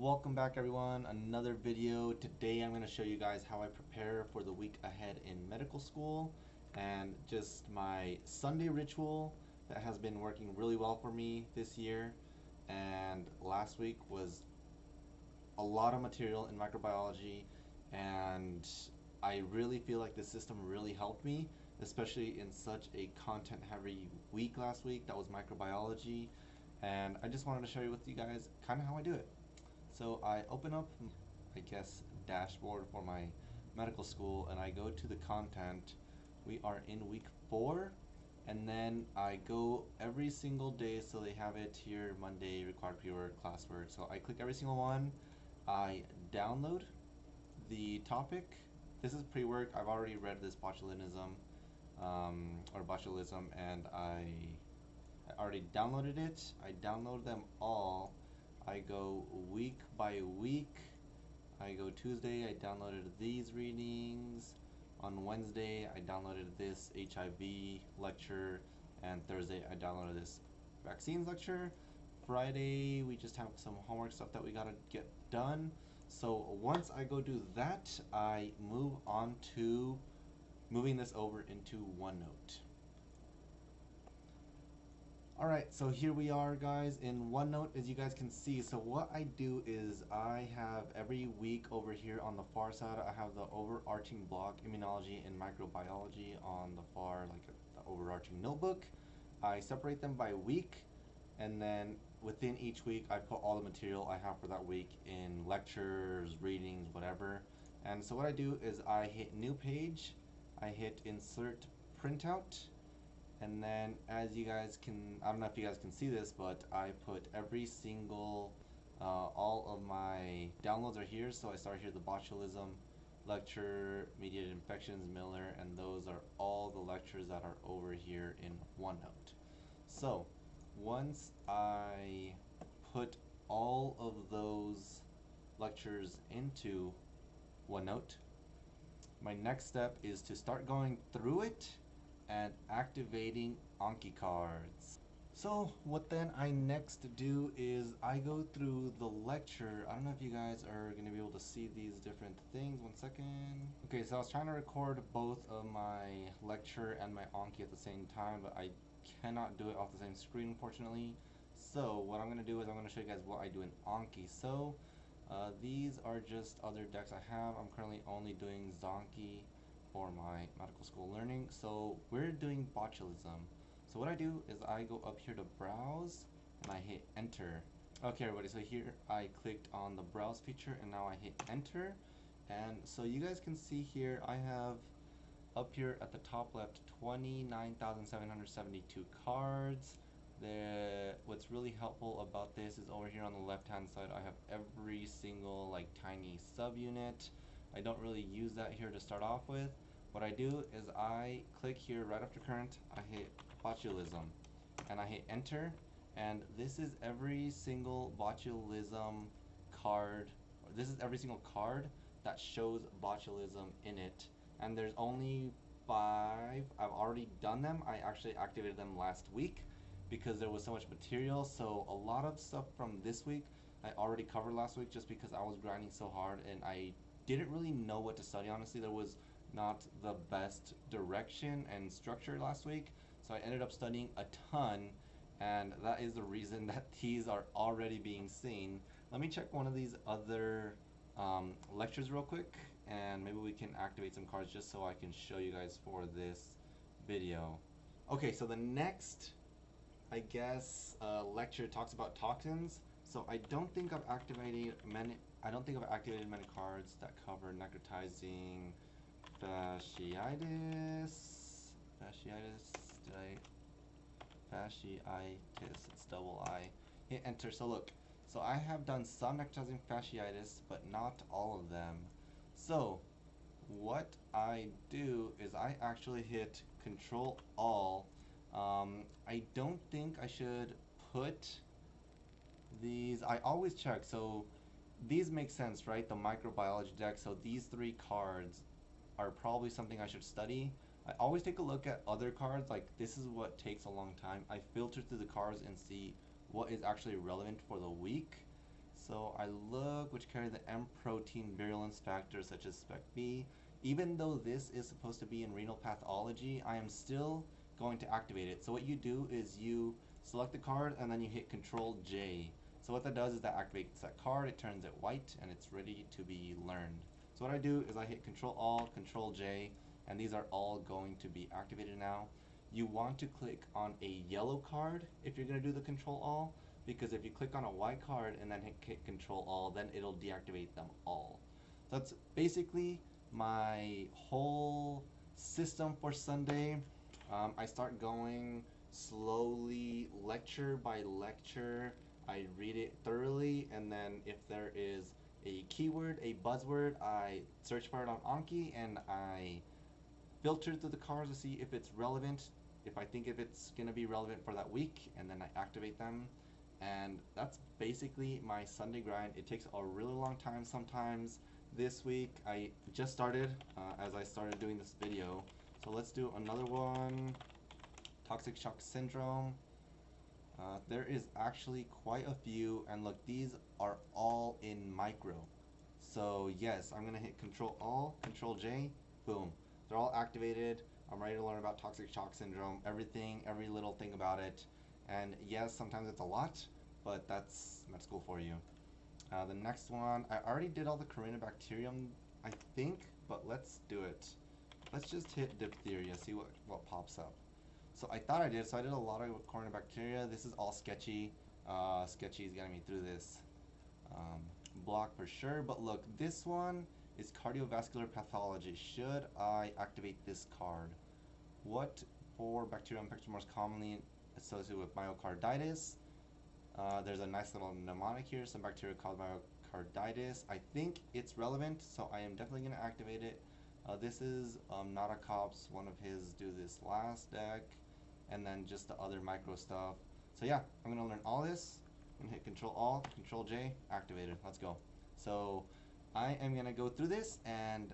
Welcome back everyone, another video. Today I'm going to show you guys how I prepare for the week ahead in medical school and just my Sunday ritual that has been working really well for me this year and last week was a lot of material in microbiology and I really feel like the system really helped me especially in such a content heavy week last week that was microbiology and I just wanted to show you with you guys kind of how I do it. So I open up, I guess, dashboard for my medical school and I go to the content. We are in week four and then I go every single day so they have it here Monday required pre-work classwork so I click every single one I download the topic this is pre-work I've already read this botulism um, or botulism and I I already downloaded it. I download them all. I go week by week. I go Tuesday, I downloaded these readings. On Wednesday, I downloaded this HIV lecture. And Thursday, I downloaded this vaccines lecture. Friday, we just have some homework stuff that we gotta get done. So once I go do that, I move on to moving this over into OneNote. Alright, so here we are guys in OneNote as you guys can see. So what I do is I have every week over here on the far side I have the overarching block immunology and microbiology on the far like the overarching notebook. I separate them by week and then within each week I put all the material I have for that week in lectures, readings, whatever. And so what I do is I hit new page, I hit insert printout and then as you guys can I don't know if you guys can see this but I put every single uh, all of my downloads are here. So I start here the botulism lecture mediated infections Miller and those are all the lectures that are over here in OneNote. So once I put all of those lectures into OneNote my next step is to start going through it and activating Anki cards. So what then I next do is I go through the lecture. I don't know if you guys are going to be able to see these different things. One second. Okay, so I was trying to record both of my lecture and my Anki at the same time, but I cannot do it off the same screen, unfortunately. So what I'm going to do is I'm going to show you guys what I do in Anki. So uh, these are just other decks I have. I'm currently only doing Zanki for my medical school learning. So we're doing botulism. So what I do is I go up here to browse and I hit enter. Okay everybody, so here I clicked on the browse feature and now I hit enter. And so you guys can see here I have up here at the top left 29,772 cards. The, what's really helpful about this is over here on the left hand side I have every single like tiny subunit. I don't really use that here to start off with. What I do is I click here right after current, I hit botulism, and I hit enter, and this is every single botulism card, this is every single card that shows botulism in it, and there's only five, I've already done them, I actually activated them last week, because there was so much material, so a lot of stuff from this week I already covered last week just because I was grinding so hard and I didn't really know what to study. Honestly there was not the best direction and structure last week so I ended up studying a ton and that is the reason that these are already being seen. Let me check one of these other um, lectures real quick and maybe we can activate some cards just so I can show you guys for this video. Okay so the next I guess uh, lecture talks about toxins. So I don't think I've activated many I don't think I've activated many cards that cover necrotizing fasciitis. Fasciitis. Did I? Fasciitis. It's double I. Hit enter. So look. So I have done some necrotizing fasciitis, but not all of them. So what I do is I actually hit Control All. Um, I don't think I should put these. I always check. So these make sense, right? The microbiology deck. So these three cards are probably something I should study. I always take a look at other cards, like this is what takes a long time. I filter through the cards and see what is actually relevant for the week. So I look which carry the M protein virulence factors such as spec B. Even though this is supposed to be in renal pathology, I am still going to activate it. So what you do is you select the card and then you hit Control J. So what that does is that activates that card, it turns it white, and it's ready to be learned. So what I do is I hit Control Alt, Control J, and these are all going to be activated now. You want to click on a yellow card if you're going to do the Control All, because if you click on a white card and then hit, hit Control All, then it'll deactivate them all. So that's basically my whole system for Sunday. Um, I start going slowly, lecture by lecture. I read it thoroughly, and then if there is a keyword, a buzzword, I search for it on Anki, and I filter through the cards to see if it's relevant, if I think if it's going to be relevant for that week, and then I activate them. And that's basically my Sunday grind. It takes a really long time sometimes. This week, I just started uh, as I started doing this video. So let's do another one. Toxic shock syndrome. Uh, there is actually quite a few, and look, these are all in micro. So yes, I'm gonna hit Control All, Control J, boom. They're all activated. I'm ready to learn about toxic shock syndrome, everything, every little thing about it. And yes, sometimes it's a lot, but that's med school for you. Uh, the next one, I already did all the Corynebacterium, I think, but let's do it. Let's just hit diphtheria, see what, what pops up. So I thought I did, so I did a lot of Corynebacteria. This is all sketchy. Uh, sketchy is getting me through this um, block for sure. But look, this one is cardiovascular pathology. Should I activate this card? What for bacterial infection most commonly associated with myocarditis? Uh, there's a nice little mnemonic here, some bacteria called myocarditis. I think it's relevant, so I am definitely going to activate it. Uh, this is um, Not a Cops, one of his do this last deck and then just the other micro stuff. So yeah, I'm gonna learn all this. I'm gonna hit Control All, Control J, activated. Let's go. So I am gonna go through this, and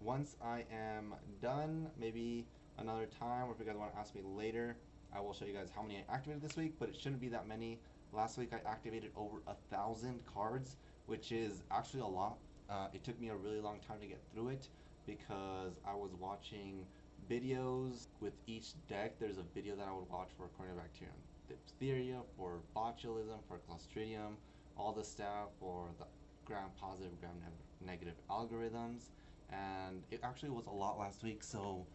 once I am done, maybe another time, or if you guys want to ask me later, I will show you guys how many I activated this week. But it shouldn't be that many. Last week I activated over a thousand cards, which is actually a lot. Uh, it took me a really long time to get through it because I was watching videos with each deck. There's a video that I would watch for Corynebacterium diphtheria, for botulism, for Clostridium, all the stuff for the gram positive, gram ne negative algorithms. And it actually was a lot last week, so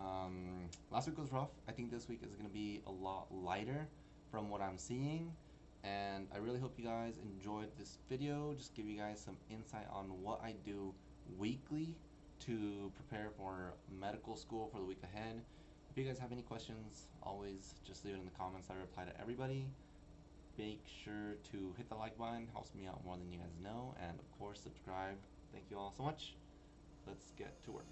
um, last week was rough. I think this week is going to be a lot lighter from what I'm seeing. And I really hope you guys enjoyed this video. Just give you guys some insight on what I do weekly to prepare for medical school for the week ahead. If you guys have any questions, always just leave it in the comments. I reply to everybody. Make sure to hit the like button, helps me out more than you guys know, and of course, subscribe. Thank you all so much. Let's get to work.